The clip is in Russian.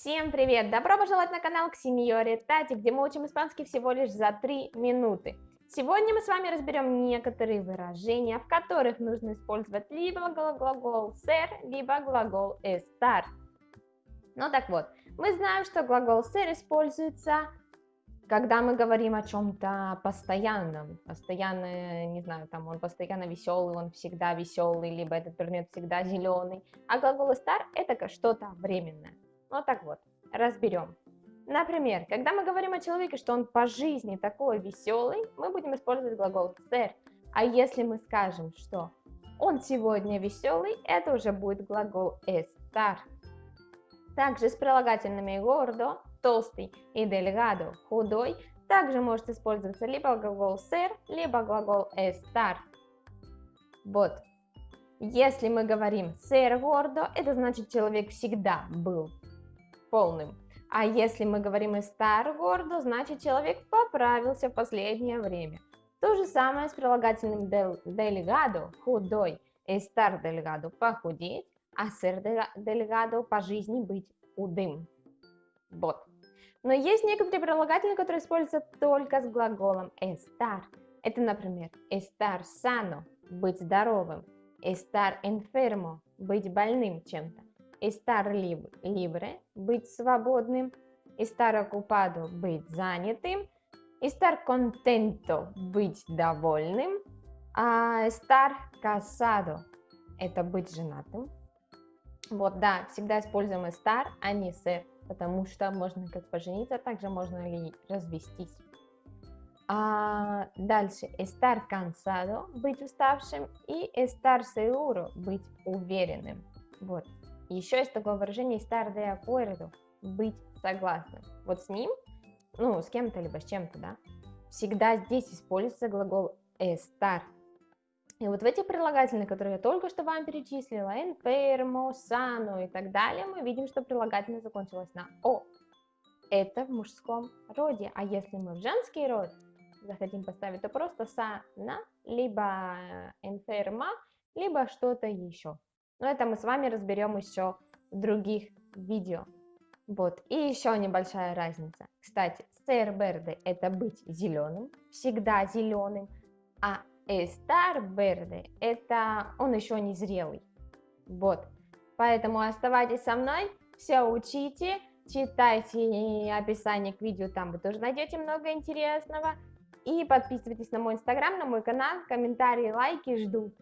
Всем привет! Добро пожаловать на канал к Сеньоре Тати, где мы учим испанский всего лишь за 3 минуты. Сегодня мы с вами разберем некоторые выражения, в которых нужно использовать либо глагол ser, либо глагол estar. Ну так вот, мы знаем, что глагол ser используется, когда мы говорим о чем-то постоянном. Постоянно, не знаю, там он постоянно веселый, он всегда веселый, либо этот предмет всегда зеленый. А глагол estar это что-то временное. Вот так вот, разберем. Например, когда мы говорим о человеке, что он по жизни такой веселый, мы будем использовать глагол ser. А если мы скажем, что он сегодня веселый, это уже будет глагол estar. Также с прилагательными gordo, толстый и delgado, худой, также может использоваться либо глагол ser, либо глагол estar. Вот. Если мы говорим ser gordo, это значит человек всегда был полным. А если мы говорим estar gordo, значит человек поправился в последнее время. То же самое с прилагательным delgado, худой, estar delgado, похудеть, а ser delgado, по жизни быть худым. Вот. Но есть некоторые прилагательные, которые используются только с глаголом estar. Это, например, estar sano, быть здоровым, estar enfermo, быть больным чем-то estar libre, быть свободным, estar ocupado, быть занятым, estar contento, быть довольным, а estar casado, это быть женатым. Вот, да, всегда используем estar, а не ser, потому что можно как пожениться, а также можно ли развестись. А дальше estar cansado, быть уставшим, и estar seguro, быть уверенным. Вот, еще есть такое выражение estar de acuerdo, быть согласным. Вот с ним, ну, с кем-то, либо с чем-то, да, всегда здесь используется глагол estar. И вот в этих прилагательных, которые я только что вам перечислила, enfermo, sano и так далее, мы видим, что прилагательное закончилось на о. Это в мужском роде. А если мы в женский род захотим поставить, то просто sana, либо enferma, либо что-то еще. Но это мы с вами разберем еще в других видео. Вот, и еще небольшая разница. Кстати, verde это быть зеленым, всегда зеленым, а verde это он еще не зрелый. Вот, поэтому оставайтесь со мной, все учите, читайте описание к видео, там вы тоже найдете много интересного. И подписывайтесь на мой инстаграм, на мой канал, комментарии, лайки жду.